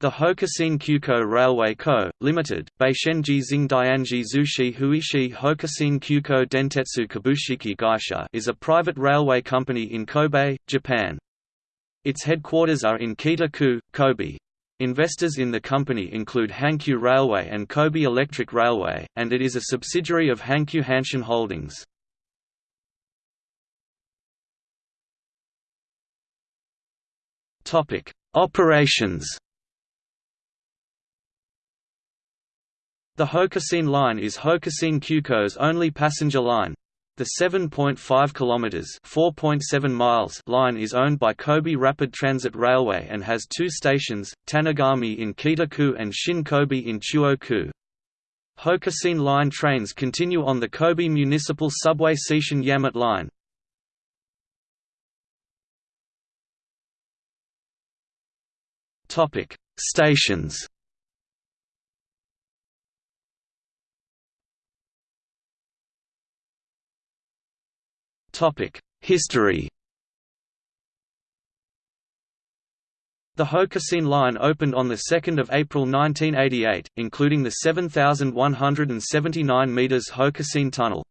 The Hokushin Kyuko Railway Co., Limited, Beishenji Xingdianji Zushi Huishi Hokushin Kyuko Dentetsu Kabushiki Gaisha is a private railway company in Kobe, Japan. Its headquarters are in Kita-ku, Kobe. Investors in the company include Hankyu Railway and Kobe Electric Railway, and it is a subsidiary of Hankyu Hanshin Holdings. Operations The Hokushin Line is Hokushin Kyuko's only passenger line. The 7.5 km (4.7 miles) line is owned by Kobe Rapid Transit Railway and has two stations, Tanigami in Kita-ku and Shin Kobe in Chuo-ku. Hokushin Line trains continue on the Kobe Municipal Subway Seishin Yamate Line. Topic: Stations History The Hokushin line opened on 2 April 1988, including the 7,179 metres Hokushin Tunnel.